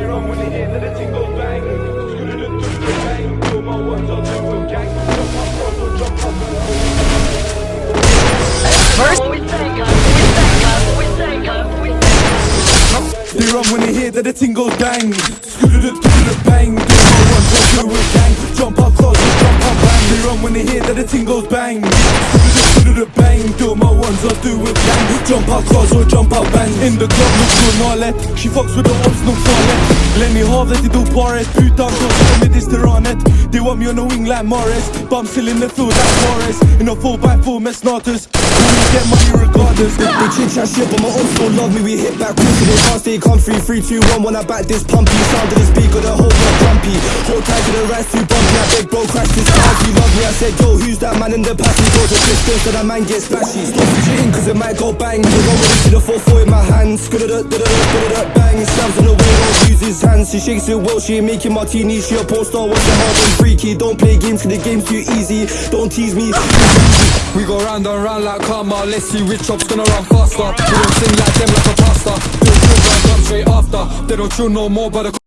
When they hear that the ting goes bang. Screw-do-do-do-do bang. Do my ones, I'll do a gang. Jump up, cross or jump up. They run when they hear that the ting goes bang. Bang. Do my ones, I'll do gang. Jump up close and jump up bang. They run when they hear that the ting goes bang. Scoo-doo-doo-doo-doo bang. Do my ones, Jump up close or jump up bang. In the club, look good, nale. She fucks with the ops, no farlet. Let me have that, do paret. Det steranet. They want me on the wing like Morris. But I'm still in the field like Morris. In a 4x4 med snatus. We get money regardless. They chit chat shit, but my ops don't love me. We hit back so they can't stay comfy. Three, two, one, when I back this pumpy. Sound of the speaker, the whole block jumpy. Hold tight to the rest too bumpy. I big bro, crash this car. I said, yo, who's that man in the? He goes a distance, so that man gets splashy. Stop fidgeting, cause it might go bang. You go with it to the 4-4 in my hands. Da bang. Slams on the way, don't use his hands. She shakes it well, she ain't making martinis. She a poster, what's the hard and freaky? Don't play games, cause the game's too easy. Don't tease me. We go round and round like karma. Let's see which op's gonna run faster. We don't sing like them like a pastor. Do a drill round up straight after. They don't chill no more, but